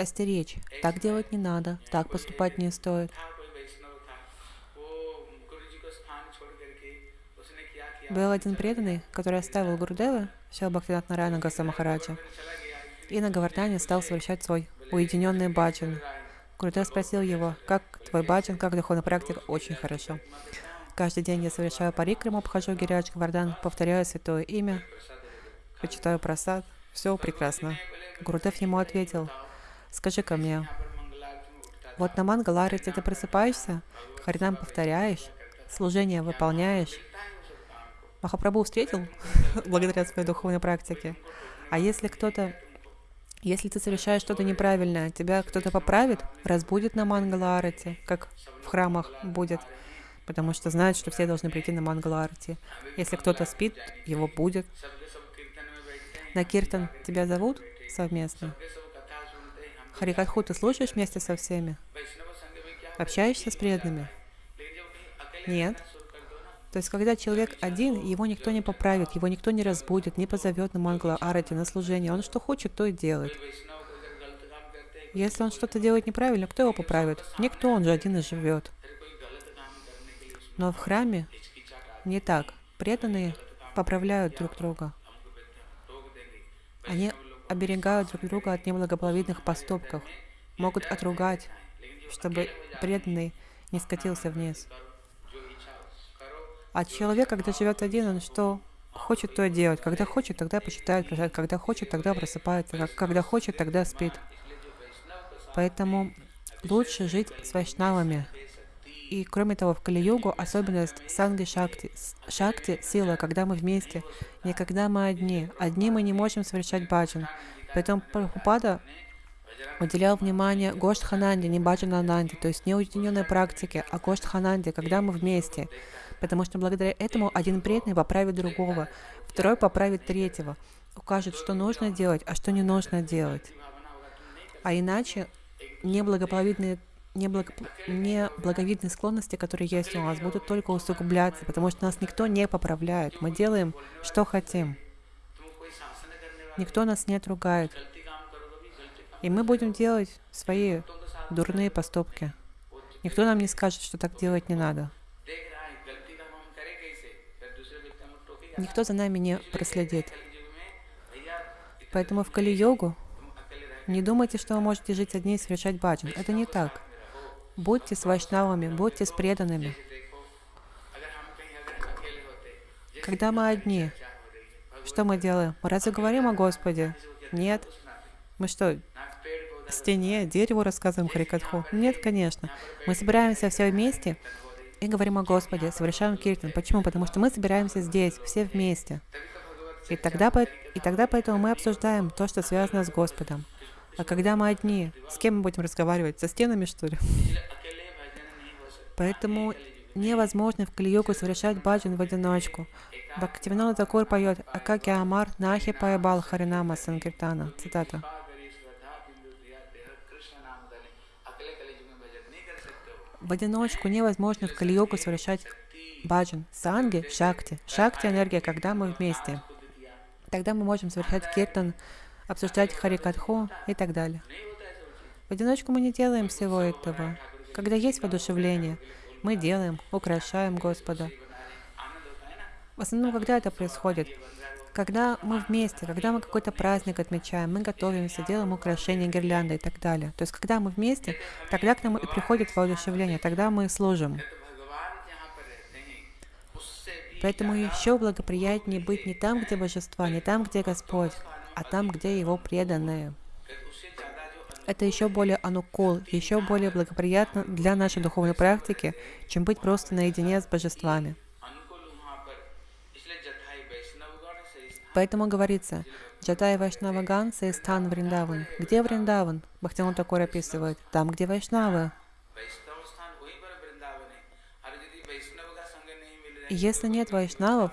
остеречь. Так делать не надо, так поступать не стоит. Был один преданный, который оставил Гурдева, все Бхактинат Нарайана Гасамахараджа, и на Гавардане стал совершать свой уединенный баджан. Гурдев спросил его, как твой баджан, как духовный практика, очень хорошо. Каждый день я совершаю парикраму, обхожу Гириадж Гвардан, повторяю святое имя, почитаю просад, все прекрасно. Гурдев ему ответил, Скажи ко мне, вот на Мангаларите ты просыпаешься, Харинам повторяешь, служение выполняешь. Махапрабху встретил благодаря своей духовной практике. А если кто-то, если ты совершаешь что-то неправильное, тебя кто-то поправит, разбудит на Мангаларате, как в храмах будет, потому что знают, что все должны прийти на Мангаларате. Если кто-то спит, его будет. На Киртан тебя зовут совместно? Харикатху ты слушаешь вместе со всеми? Общаешься с преданными? Нет. То есть, когда человек один, его никто не поправит, его никто не разбудит, не позовет на мангла арати, на служение. Он что хочет, то и делает. Если он что-то делает неправильно, кто его поправит? Никто, он же один и живет. Но в храме не так. Преданные поправляют друг друга. Они оберегают друг друга от неблагополовидных поступков, могут отругать, чтобы преданный не скатился вниз. А человек, когда живет один, он что хочет, то и делает. Когда хочет, тогда почитает. Когда хочет, тогда просыпается. Когда хочет, тогда спит. Поэтому лучше жить с вайшнавами, и кроме того, в Кали-югу особенность санги шакти. Шакти — сила, когда мы вместе, не когда мы одни. Одни мы не можем совершать баджан. Поэтому Прабхупада уделял внимание Гоштхананде, не Баджанананде, то есть не уединенной практике, а Гоштхананде, когда мы вместе. Потому что благодаря этому один преданный поправит другого, второй поправит третьего, укажет, что нужно делать, а что не нужно делать. А иначе неблагополучные неблаго... неблаговидные склонности, которые есть у нас, будут только усугубляться, потому что нас никто не поправляет. Мы делаем, что хотим. Никто нас не отругает. И мы будем делать свои дурные поступки. Никто нам не скажет, что так делать не надо. Никто за нами не проследит. Поэтому в Кали-йогу не думайте, что вы можете жить одни и совершать баджан. Это не так. Будьте с вайшнавами, будьте с преданными. Когда мы одни, что мы делаем? Мы разве говорим о Господе? Нет. Мы что, стене, дереву рассказываем Харикатху? Нет, конечно. Мы собираемся все вместе и говорим о Господе, совершаем киртан. Почему? Потому что мы собираемся здесь, все вместе. И тогда, и тогда поэтому мы обсуждаем то, что связано с Господом. А когда мы одни, с кем мы будем разговаривать? Со стенами, что ли? Поэтому невозможно в Калиюгу совершать баджан в одиночку. Бхактивинал Такур поет «Акаки Амар Нахи Паебал Харинама Санкиртана». Цитата. В одиночку невозможно в Калиюгу совершать баджан, санги, шакти. Шакти – энергия, когда мы вместе. Тогда мы можем совершать киртан обсуждать харикатху и так далее. В одиночку мы не делаем всего этого. Когда есть воодушевление, мы делаем, украшаем Господа. В основном, когда это происходит? Когда мы вместе, когда мы какой-то праздник отмечаем, мы готовимся, делаем украшения, гирлянды и так далее. То есть, когда мы вместе, тогда к нам и приходит воодушевление, тогда мы служим. Поэтому еще благоприятнее быть не там, где Божество, не там, где Господь, а там, где его преданные. Это еще более анукол еще более благоприятно для нашей духовной практики, чем быть просто наедине с божествами. Поэтому говорится, Джатай Вайшнаваган Сейстан Вриндаван. Где Вриндаван? Бахтион Такор описывает. Там, где Вайшнавы. Если нет вайшнавов,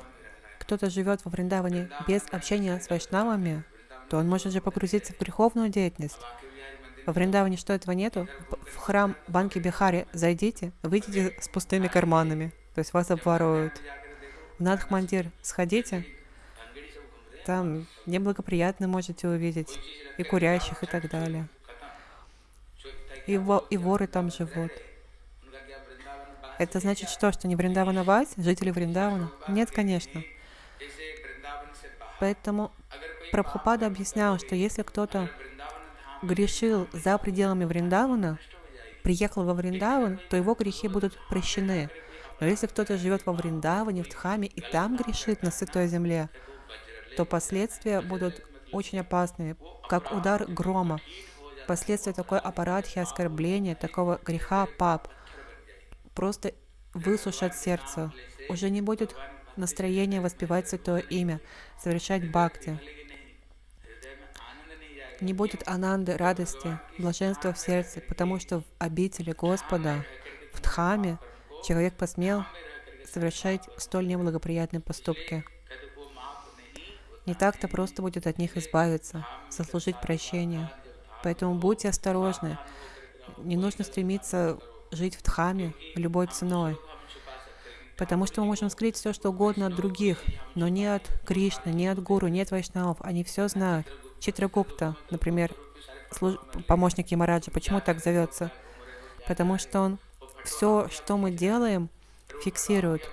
кто-то живет во Вриндаване без общения с вайшнавами, то он может же погрузиться в греховную деятельность. Во Вриндаване что этого нету? В храм Банки Бихари зайдите, выйдите с пустыми карманами, то есть вас обворуют. В Надхмандир сходите, там неблагоприятно можете увидеть, и курящих, и так далее. И, во, и воры там живут. Это значит что, что не Вриндаванавать, жители Вриндавана? Нет, конечно. Поэтому Прабхупада объяснял, что если кто-то грешил за пределами Вриндавана, приехал во Вриндаван, то его грехи будут прощены. Но если кто-то живет во Вриндаване, в Дхаме, и там грешит на святой земле, то последствия будут очень опасные, как удар грома. Последствия такой аппаратхи, оскорбления, такого греха пап просто высушат сердце. Уже не будет настроения воспевать святое имя, совершать бхакти не будет ананды, радости, блаженства в сердце, потому что в обители Господа, в Дхаме, человек посмел совершать столь неблагоприятные поступки. Не так-то просто будет от них избавиться, заслужить прощение. Поэтому будьте осторожны. Не нужно стремиться жить в Дхаме любой ценой. Потому что мы можем скрыть все, что угодно от других, но не от Кришны, не от Гуру, не от Вайшнавов. Они все знают. Читрагупта, например, помощник Ямараджа, почему так зовется? Потому что он все, что мы делаем, фиксирует.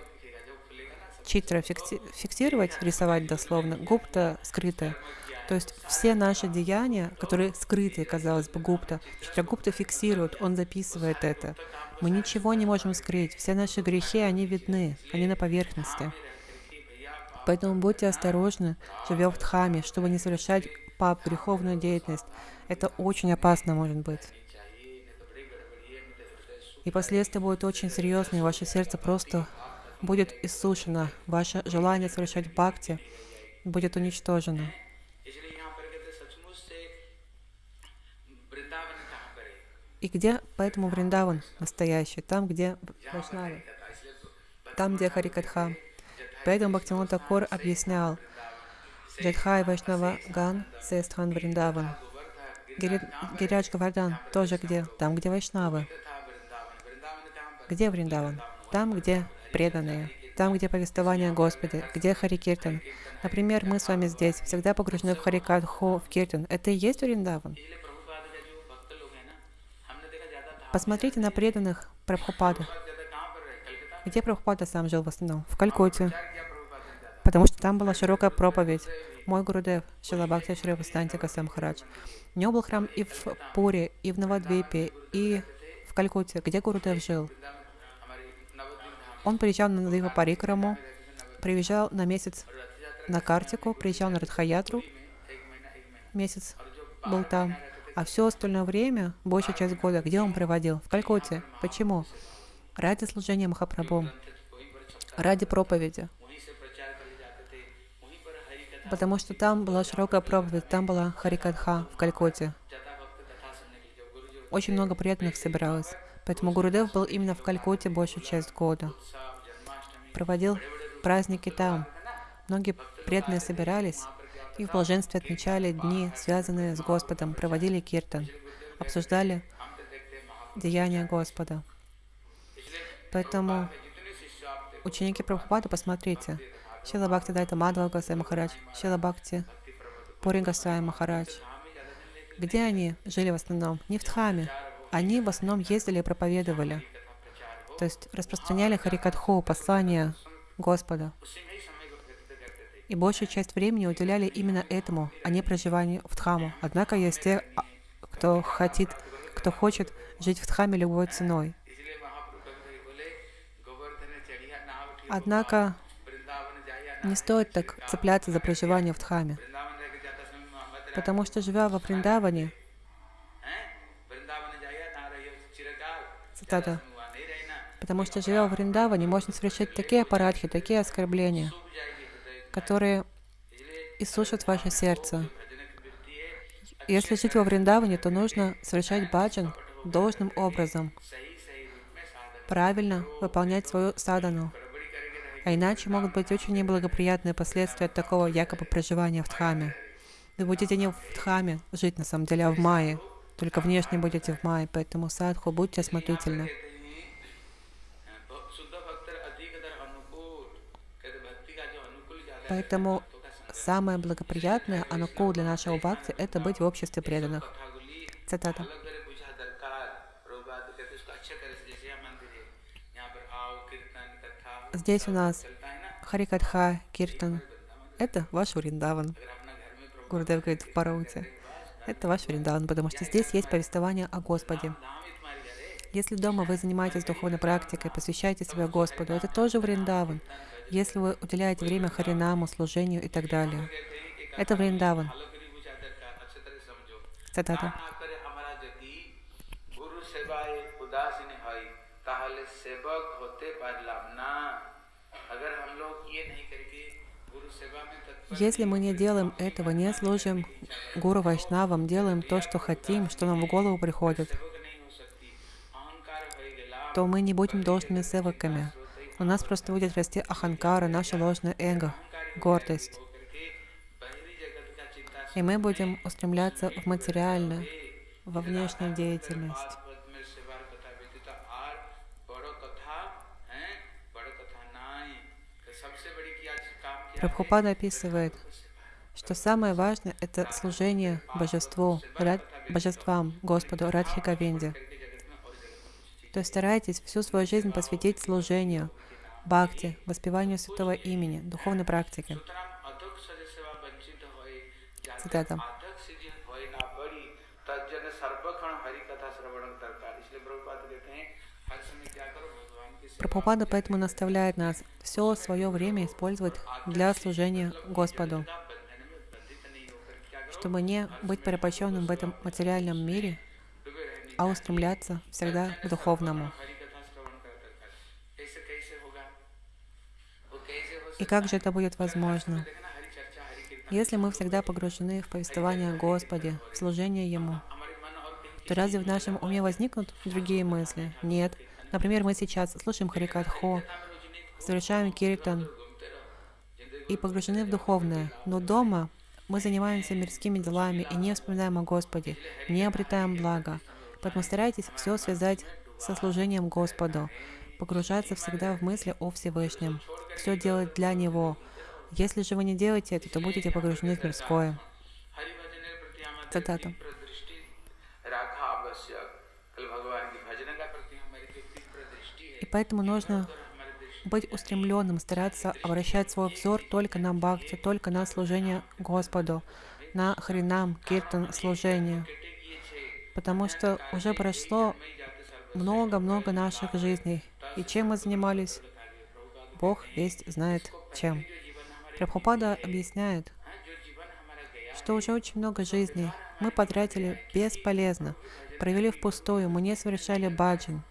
Читра фикси фиксировать, рисовать дословно, гупта скрытая. То есть все наши деяния, которые скрыты, казалось бы, гупта, Читрагупта фиксирует, он записывает это. Мы ничего не можем скрыть. Все наши грехи, они видны, они на поверхности. Поэтому будьте осторожны, живя в Дхаме, чтобы не совершать пап, греховную деятельность. Это очень опасно может быть. И последствия будут очень серьезные, ваше сердце просто будет иссушено, ваше желание совершать бхакти будет уничтожено. И где поэтому Вриндаван настоящий? Там, где Вайшнавы, там, где Харикатха. Поэтому Бхактиван Такор объяснял, Джадхай Вайшнава Ган, Сестхан Вриндаван. Гириадж Гавардан тоже где? Там, где Вайшнавы. Где Вриндаван? Там, где преданные. Там, где повествование о Господе, где Харикиртан. Например, мы с вами здесь, всегда погружены в Харикатху, в Киртан. Это и есть Вриндаван? Посмотрите на преданных Прабхупада. Где Прабхупада сам жил в основном? В Калькутте потому что там была широкая проповедь. Мой Гурудев, Шилабхакти Шри Вастантика Самхарадж. У него был храм и в Пуре, и в Навадвипе, и в Калькутте, где Гурудев жил. Он приезжал на Дива Парикраму, приезжал на месяц на Картику, приезжал на Радхаятру, месяц был там. А все остальное время, большая часть года, где он проводил? В Калькутте. Почему? Ради служения Махапрабху, ради проповеди потому что там была широкая проповедь, там была Харикатха в Калькотте. Очень много преданных собиралось, поэтому Гурудев был именно в Калькутте большую часть года. Проводил праздники там. Многие преданные собирались и в блаженстве отмечали дни, связанные с Господом, проводили киртан, обсуждали деяния Господа. Поэтому ученики Прабхупада, посмотрите, Шила Бхакти Дайта Мадхава Гасай Махарадж, Шила Бхакти Пури Гасай Махарадж. Где они жили в основном? Не в Дхаме. Они в основном ездили и проповедовали. То есть распространяли Харикатху, послание Господа. И большую часть времени уделяли именно этому, а не проживанию в Дхаму. Однако есть те, а, кто хотит, кто хочет жить в Дхаме любой ценой. Однако не стоит так цепляться за проживание в Дхаме, потому что, живя во Вриндаване, цитата, потому что, живя в Вриндаване, можно совершать такие аппаратхи, такие оскорбления, которые иссушат ваше сердце. Если жить во Вриндаване, то нужно совершать баджан должным образом, правильно выполнять свою садану, А иначе могут быть очень неблагоприятные последствия от такого якобы проживания в Дхаме. Вы будете не в Дхаме жить на самом деле, а в Майе. Только внешне будете в Майе, поэтому садху, будьте осмотрительны. Поэтому самое благоприятное анукул для нашего бхакти – это быть в обществе преданных. Цитата. Здесь у нас Харикатха, Киртан. Это ваш Вриндаван. Гурдев говорит в Парауте. Это ваш Вриндаван, потому что здесь есть повествование о Господе. Если дома вы занимаетесь духовной практикой, посвящаете себя Господу, это тоже Вриндаван. Если вы уделяете время Харинаму, служению и так далее. Это Вриндаван. Цитата. Если мы не делаем этого, не служим Гуру Вайшнавам, делаем то, что хотим, что нам в голову приходит, то мы не будем должными севаками. У нас просто будет расти аханкара, наше ложное эго, гордость. И мы будем устремляться в материальное, во внешнюю деятельность. Прабхупада описывает, что самое важное — это служение божеству, божествам, Господу Радхика Винди. То есть старайтесь всю свою жизнь посвятить служению, бхакти, воспеванию святого имени, духовной практике. Цитата. Прабхупада поэтому наставляет нас все свое время использовать для служения Господу, чтобы не быть порабощенным в этом материальном мире, а устремляться всегда к духовному. И как же это будет возможно? Если мы всегда погружены в повествование о Господе, в служение Ему, то разве в нашем уме возникнут другие мысли? Нет. Например, мы сейчас слушаем Харикатхо, совершаем киртан и погружены в духовное, но дома мы занимаемся мирскими делами и не вспоминаем о Господе, не обретаем блага. Поэтому старайтесь все связать со служением Господу, погружаться всегда в мысли о Всевышнем, все делать для Него. Если же вы не делаете это, то будете погружены в мирское. Цитата. Поэтому нужно быть устремленным, стараться обращать свой взор только на бхакти, только на служение Господу, на хринам, киртан, служение. Потому что уже прошло много-много наших жизней. И чем мы занимались? Бог весь знает чем. Прабхупада объясняет, что уже очень много жизней мы потратили бесполезно, провели впустую, мы не совершали баджан,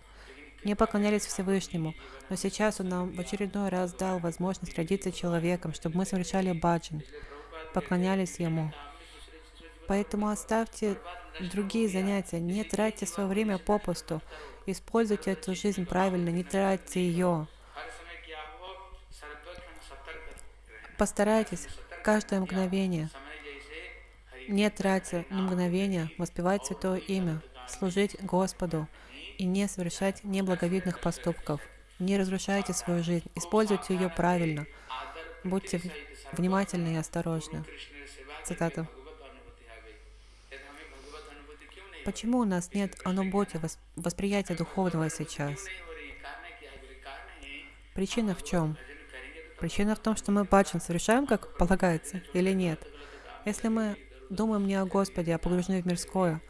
не поклонялись Всевышнему, но сейчас Он нам в очередной раз дал возможность родиться человеком, чтобы мы совершали баджан, поклонялись Ему. Поэтому оставьте другие занятия, не тратьте свое время попусту, используйте эту жизнь правильно, не тратьте ее. Постарайтесь каждое мгновение, не тратя ни мгновения, воспевать Святое Имя, служить Господу, и не совершать неблаговидных поступков. Не разрушайте свою жизнь, используйте ее правильно. Будьте внимательны и осторожны. Цитата. Почему у нас нет ануботи, восприятия духовного сейчас? Причина в чем? Причина в том, что мы баджан совершаем, как полагается, или нет. Если мы думаем не о Господе, а погружены в мирское,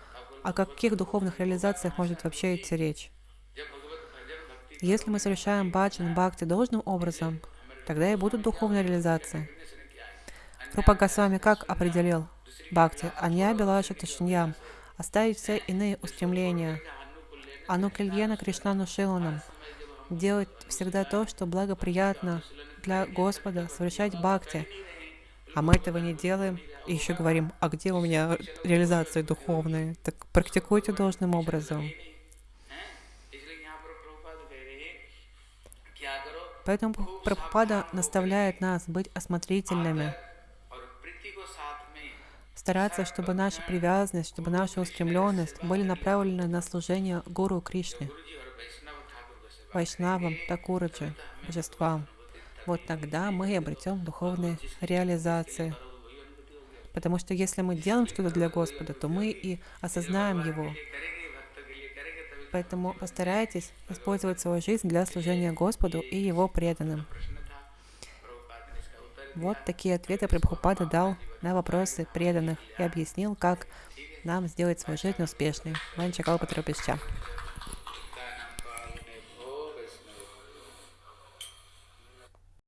о каких духовных реализациях может вообще идти речь? Если мы совершаем баджан, бхакти должным образом, тогда и будут духовные реализации. Рупа Госвами как определил бхакти? Анья Белаша Ташиньям. Оставить все иные устремления. Анукельена Кришнану Шиланам. Делать всегда то, что благоприятно для Господа, совершать бхакти а мы этого не делаем. И еще говорим, а где у меня реализации духовные? Так практикуйте должным образом. Поэтому Прабхупада наставляет нас быть осмотрительными, стараться, чтобы наша привязанность, чтобы наша устремленность были направлены на служение Гуру Кришне, Вайшнавам, Такураджи, Божествам вот тогда мы и обретем духовные реализации, Потому что если мы делаем что-то для Господа, то мы и осознаем Его. Поэтому постарайтесь использовать свою жизнь для служения Господу и Его преданным. Вот такие ответы Прабхупада дал на вопросы преданных и объяснил, как нам сделать свою жизнь успешной. Ванчакалпатрапища.